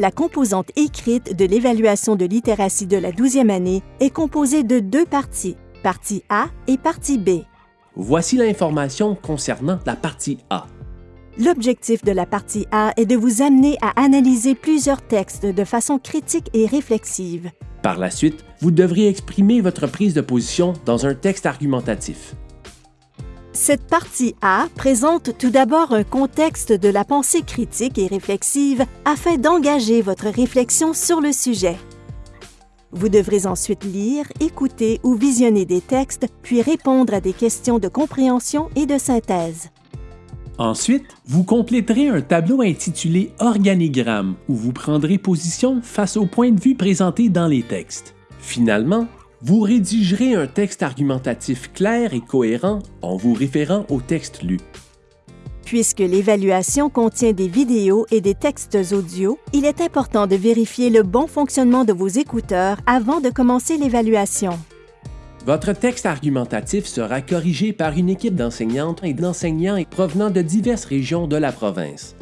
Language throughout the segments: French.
La composante écrite de l'évaluation de littératie de la 12e année est composée de deux parties, partie A et partie B. Voici l'information concernant la partie A. L'objectif de la partie A est de vous amener à analyser plusieurs textes de façon critique et réflexive. Par la suite, vous devrez exprimer votre prise de position dans un texte argumentatif. Cette partie A présente tout d'abord un contexte de la pensée critique et réflexive afin d'engager votre réflexion sur le sujet. Vous devrez ensuite lire, écouter ou visionner des textes, puis répondre à des questions de compréhension et de synthèse. Ensuite, vous compléterez un tableau intitulé Organigramme où vous prendrez position face aux points de vue présentés dans les textes. Finalement, vous rédigerez un texte argumentatif clair et cohérent en vous référant au texte lu. Puisque l'évaluation contient des vidéos et des textes audio, il est important de vérifier le bon fonctionnement de vos écouteurs avant de commencer l'évaluation. Votre texte argumentatif sera corrigé par une équipe d'enseignantes et d'enseignants provenant de diverses régions de la province.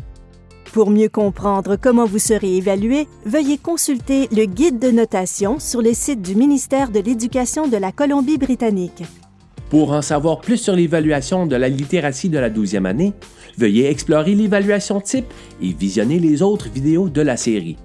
Pour mieux comprendre comment vous serez évalué, veuillez consulter le guide de notation sur le site du ministère de l'Éducation de la Colombie-Britannique. Pour en savoir plus sur l'évaluation de la littératie de la 12e année, veuillez explorer l'évaluation type et visionner les autres vidéos de la série.